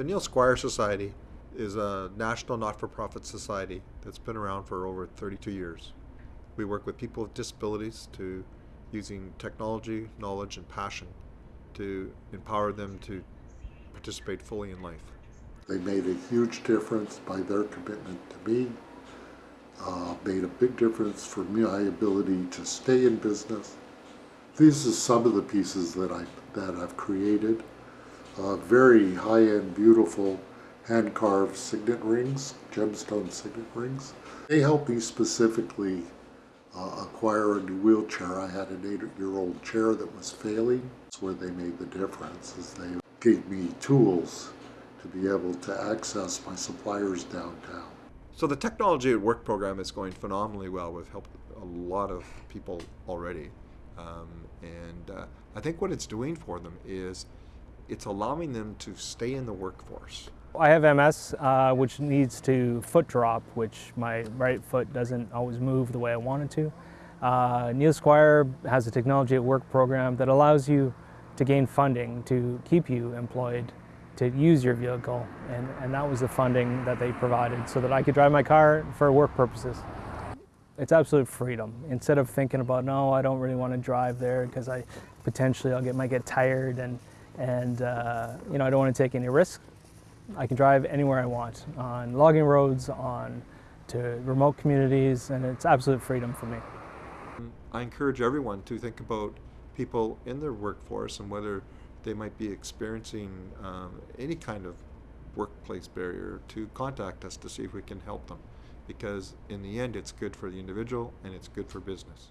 The Neil Squire Society is a national not-for-profit society that's been around for over 32 years. We work with people with disabilities to using technology, knowledge, and passion to empower them to participate fully in life. They made a huge difference by their commitment to me, uh, made a big difference for my ability to stay in business. These are some of the pieces that, I, that I've created. Uh, very high-end, beautiful hand-carved signet rings, gemstone signet rings. They helped me specifically uh, acquire a new wheelchair. I had an eight-year-old chair that was failing. That's where they made the difference, is they gave me tools to be able to access my suppliers downtown. So the Technology at Work program is going phenomenally well. We've helped a lot of people already. Um, and uh, I think what it's doing for them is it's allowing them to stay in the workforce. I have MS, uh, which needs to foot drop, which my right foot doesn't always move the way I want it to. Uh, Neil Squire has a Technology at Work program that allows you to gain funding to keep you employed, to use your vehicle, and, and that was the funding that they provided so that I could drive my car for work purposes. It's absolute freedom. Instead of thinking about, no, I don't really want to drive there because I potentially I'll get, might get tired and, and uh, you know, I don't want to take any risk. I can drive anywhere I want, on logging roads, on to remote communities, and it's absolute freedom for me. I encourage everyone to think about people in their workforce and whether they might be experiencing um, any kind of workplace barrier to contact us to see if we can help them. Because in the end, it's good for the individual and it's good for business.